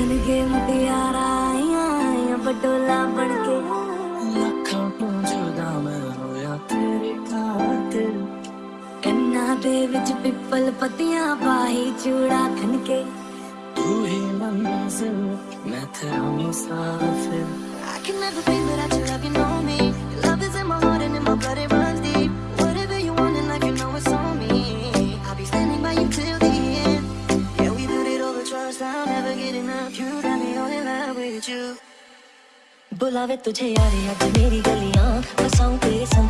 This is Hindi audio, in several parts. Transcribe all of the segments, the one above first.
खिल के मतियारा आया बटोला बन के लखों तो जुदा मैं होया तेरे खातिर इन्ना दे विच पिपल पतियाँ पाही चूड़ा खन के तू ही मंजिल मैं तेरा मुसाफिर I can never be without you like you know me Your love is in my heart and in my blood तुझे यारे आज मेरी गलियाँ बसाऊं तेरे संग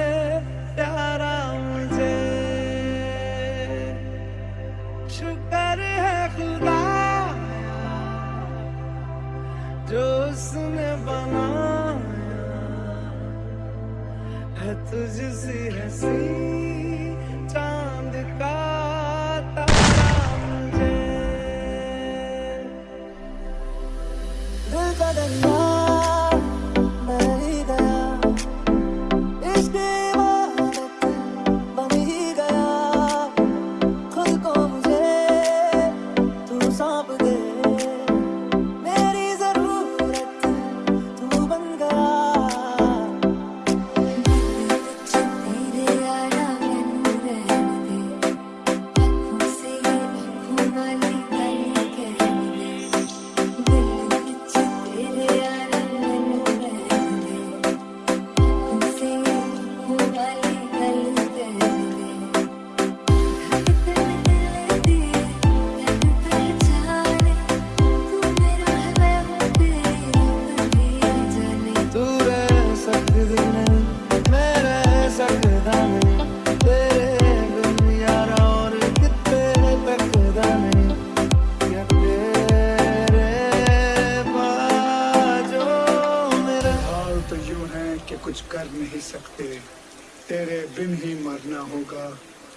जो उसने बनाया है तुझसी हसी चाँद का कर नहीं सकते। तेरे बिन ही मरना होगा,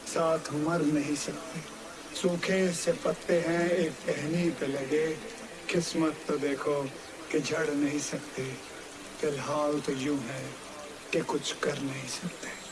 साथ मर नहीं सकते। सूखे से पत्ते हैं, एक टहनी पे लगे। किस्मत तो देखो कि झड़ नहीं सकते। फ़िलहाल तो यूँ है कि कुछ कर नहीं सकते।